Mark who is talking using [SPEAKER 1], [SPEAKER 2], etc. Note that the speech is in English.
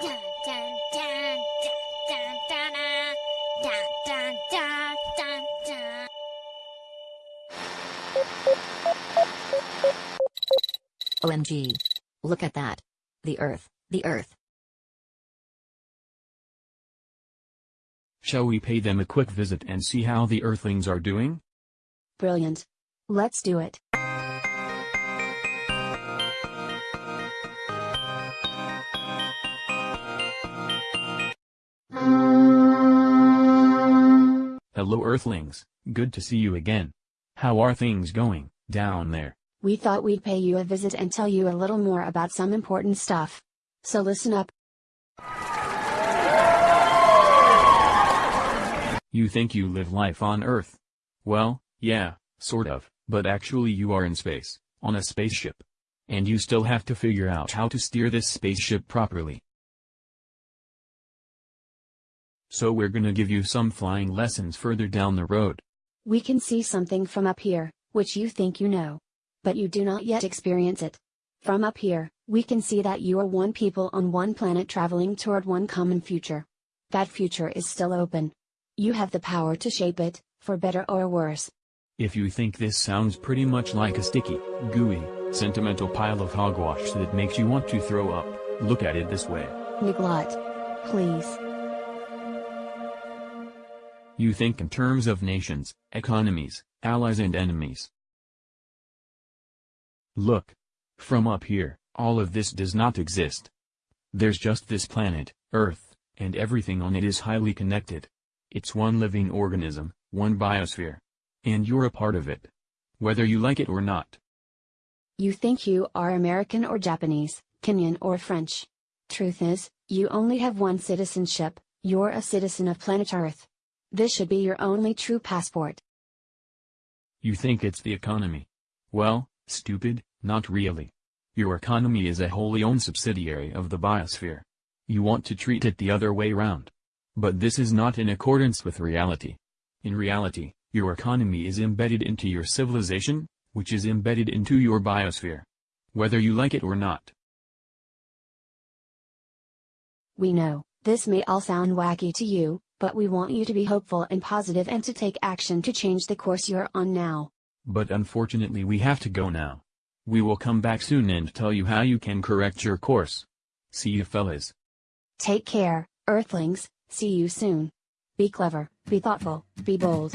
[SPEAKER 1] Dun, dun, dun, dun, dun, dun, dun, dun, dun, dun, dun.
[SPEAKER 2] OMG. Look at that. The Earth, the Earth.
[SPEAKER 3] Shall we pay them a quick visit and see how the Earthlings are doing?
[SPEAKER 4] Brilliant. Let's do it.
[SPEAKER 3] Hello Earthlings, good to see you again. How are things going, down there?
[SPEAKER 4] We thought we'd pay you a visit and tell you a little more about some important stuff. So listen up.
[SPEAKER 3] You think you live life on Earth? Well, yeah, sort of, but actually you are in space, on a spaceship. And you still have to figure out how to steer this spaceship properly. So we're gonna give you some flying lessons further down the road.
[SPEAKER 4] We can see something from up here, which you think you know. But you do not yet experience it. From up here, we can see that you are one people on one planet traveling toward one common future. That future is still open. You have the power to shape it, for better or worse.
[SPEAKER 3] If you think this sounds pretty much like a sticky, gooey, sentimental pile of hogwash that makes you want to throw up, look at it this way.
[SPEAKER 4] Niglot. Please.
[SPEAKER 3] You think in terms of nations, economies, allies and enemies. Look. From up here, all of this does not exist. There's just this planet, Earth, and everything on it is highly connected. It's one living organism, one biosphere. And you're a part of it. Whether you like it or not.
[SPEAKER 4] You think you are American or Japanese, Kenyan or French. Truth is, you only have one citizenship, you're a citizen of planet Earth. This should be your only true passport.
[SPEAKER 3] You think it's the economy. Well, stupid, not really. Your economy is a wholly owned subsidiary of the biosphere. You want to treat it the other way round. But this is not in accordance with reality. In reality, your economy is embedded into your civilization, which is embedded into your biosphere. Whether you like it or not.
[SPEAKER 4] We know, this may all sound wacky to you, but we want you to be hopeful and positive and to take action to change the course you're on now.
[SPEAKER 3] But unfortunately we have to go now. We will come back soon and tell you how you can correct your course. See you fellas.
[SPEAKER 4] Take care, Earthlings, see you soon. Be clever, be thoughtful, be bold.